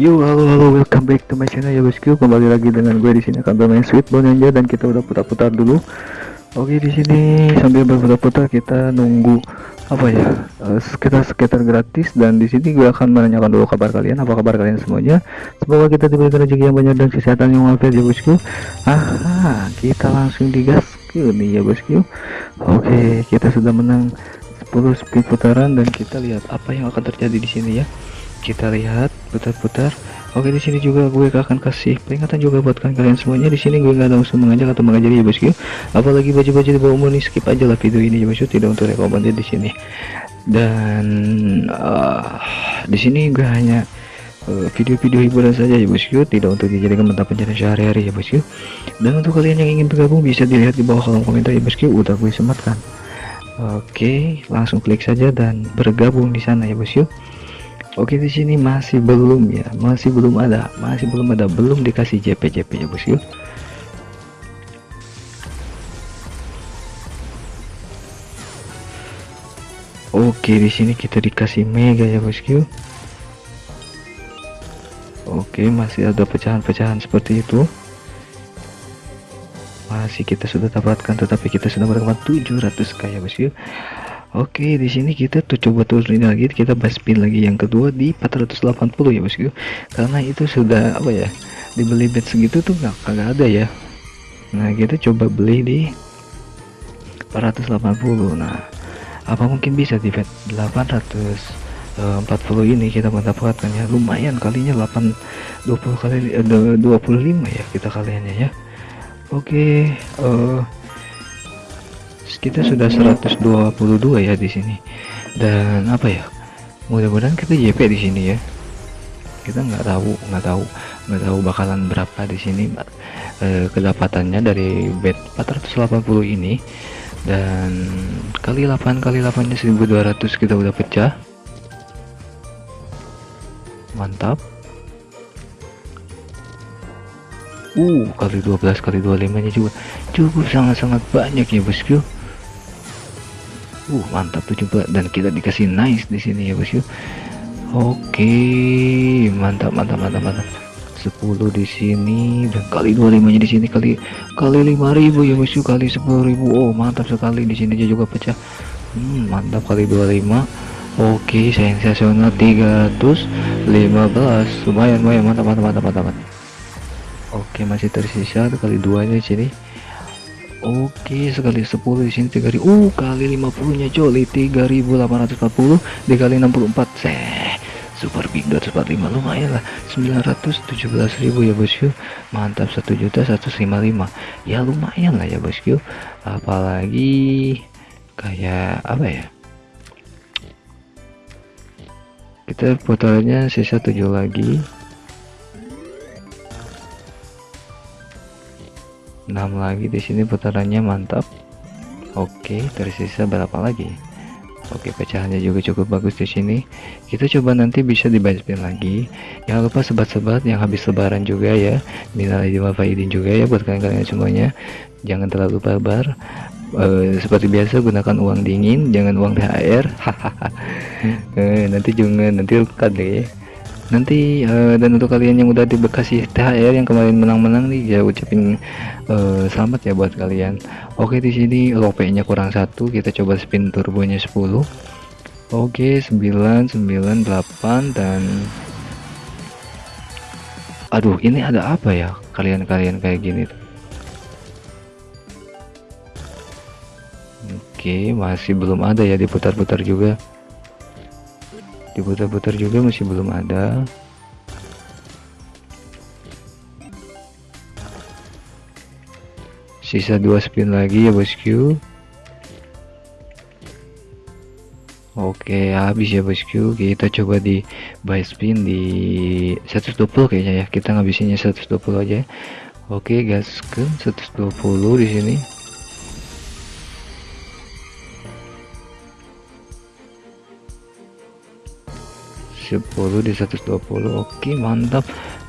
Yo halo halo welcome back to my channel ya bosku kembali lagi dengan gue di sini akan bermain Sweet Bonanza dan kita udah putar-putar dulu. Oke di sini sambil berputar-putar kita nunggu apa ya uh, sekitar sekitar gratis dan di sini gue akan menanyakan dulu kabar kalian apa kabar kalian semuanya. Semoga kita diberikan rezeki yang banyak dan kesehatan yang walafiat ya bosku aha kita langsung digas nih ya bosku Oke kita sudah menang 10 speed putaran dan kita lihat apa yang akan terjadi di sini ya kita lihat putar-putar. Oke di sini juga gue akan kasih peringatan juga buat kalian semuanya. Di sini gue nggak langsung mengajak atau mengajari ya bosku apalagi baju-baju di bawah umur nih skip aja lah video ini ya bosku tidak untuk rekomendasi di sini. Dan uh, di sini gue hanya eh, video-video hiburan saja ya bosku tidak untuk dijadikan mata pencarian sehari-hari ya bosku dan untuk kalian yang ingin bergabung bisa dilihat di bawah kolom komentar ya bosku udah gue sematkan. Oke langsung klik saja dan bergabung di sana ya bosku Oke di sini masih belum ya, masih belum ada, masih belum ada, belum dikasih JP JP ya bosku. Oke di sini kita dikasih mega ya bosku. Oke masih ada pecahan-pecahan seperti itu. Masih kita sudah dapatkan, tetapi kita sudah mendapatkan 700 kaya bosku. Oke di sini kita tuh coba turunin lagi. Kita spin lagi yang kedua di 480 ya bosku karena itu sudah apa ya dibeli bet segitu tuh nggak kagak ada ya. Nah kita coba beli di 480 nah apa mungkin bisa di bet 840 ini kita mendapatkan ya? Lumayan kalinya 8 20 kali eh, 25 ya kita kaliannya ya. Oke okay, uh, eh, kita sudah 122 ya di sini. Dan apa ya mudah-mudahan kita JP di sini ya. Kita nggak tahu nggak tahu nggak tahu bakalan berapa di sini eh, kedapatannya dari bed 480 ini. Dan kali 8 kali 8 nya 1200 kita udah pecah. Mantap. Uh kali 12 kali 25 nya juga cukup sangat-sangat banyak ya bosku uh mantap tuh coba. Dan kita dikasih nice di sini ya bosku oke mantap mantap mantap mantap. 10 di sini dan kali 25 nya di sini kali kali 5000 ya bosku kali 10.000 oh mantap sekali. Di sini juga pecah. Hmm, mantap kali 25 Oke, sensasional 315 lumayan lumayan. Mantap mantap mantap mantap. mantap. Oke, masih tersisa kali dua di sini. Oke sekali 10 di sini 3000 uh kali 50 nya joli 3840 dikali 64 seh super big 245 lumayan lah 917.000 ya bosku mantap 1 juta 155 ya lumayan lah ya bosku apalagi kayak apa ya kita putarannya sisa 7 lagi 6 lagi di sini putarannya mantap. Oke tersisa berapa lagi? Oke pecahannya juga cukup bagus di sini. Kita coba nanti bisa dibacain lagi. Jangan lupa sebat-sebat yang habis lebaran juga ya. Nilai lima faidin juga ya buat kalian-kalian semuanya. Jangan terlalu barbar. Uh, seperti biasa gunakan uang dingin jangan uang THR hahaha. Uh, nanti juga nanti kan deh nanti uh, dan untuk kalian yang udah dibekasi THR yang kemarin menang-menang nih ya ucapin uh, selamat ya buat kalian. Oke di sini lope nya kurang satu kita coba spin turbonya 10 oke 998 dan aduh ini ada apa ya kalian-kalian kayak gini oke masih belum ada ya diputar-putar juga diputar-putar juga masih belum ada. Sisa dua spin lagi ya bosku Oke habis ya bosku kita coba di buy spin di 120 kayaknya ya. Kita ngabisinnya 120 aja. Oke gas ke 120 di sini 10 di 120 oke mantap.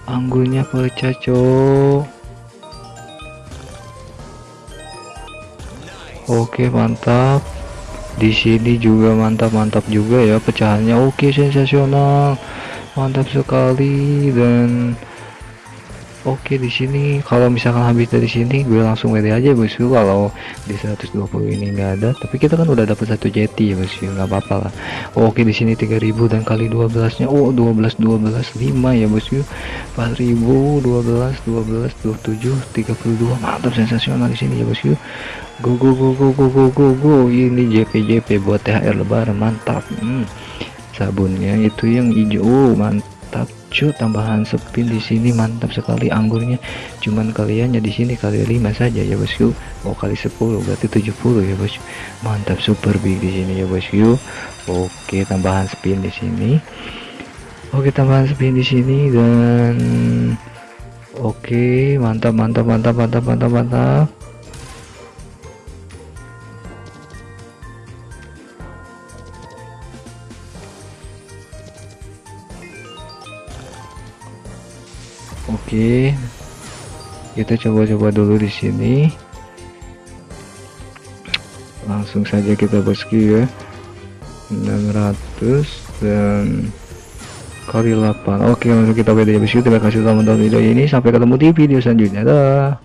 Anggurnya pecah oke mantap. Di sini juga mantap-mantap juga ya pecahannya. Oke sensasional. Mantap sekali. Dan Oke di sini. Kalau misalkan habis dari sini gue langsung WD aja bosku kalau di 120 ini enggak ada. Tapi kita kan udah dapat satu jeti ya bosku nggak apa-apa lah. Oke di sini 3000 dan kali 12 nya Oh 12 12 5 ya bosku 4000 12 12 27 32 mantap sensasional di sini ya bosku go go go go go go go go. Ini JP JP buat THR lebaran. Mantap. Hmm. sabunnya itu yang hijau. Oh, mantap mantap cuy tambahan spin di sini mantap sekali anggurnya. Cuman kaliannya di sini kali 5 saja ya bosku oh kali 10 berarti 70 ya bos mantap super big di sini ya bosku oke tambahan spin di sini. Oke tambahan spin di sini dan oke mantap mantap mantap mantap mantap mantap Oke. Kita coba-coba dulu di sini. Langsung saja kita bosku ya. 600 dan kali 8. Oke, langsung kita beda ya. Terima kasih telah menonton video ini. Sampai ketemu di video selanjutnya. Dah.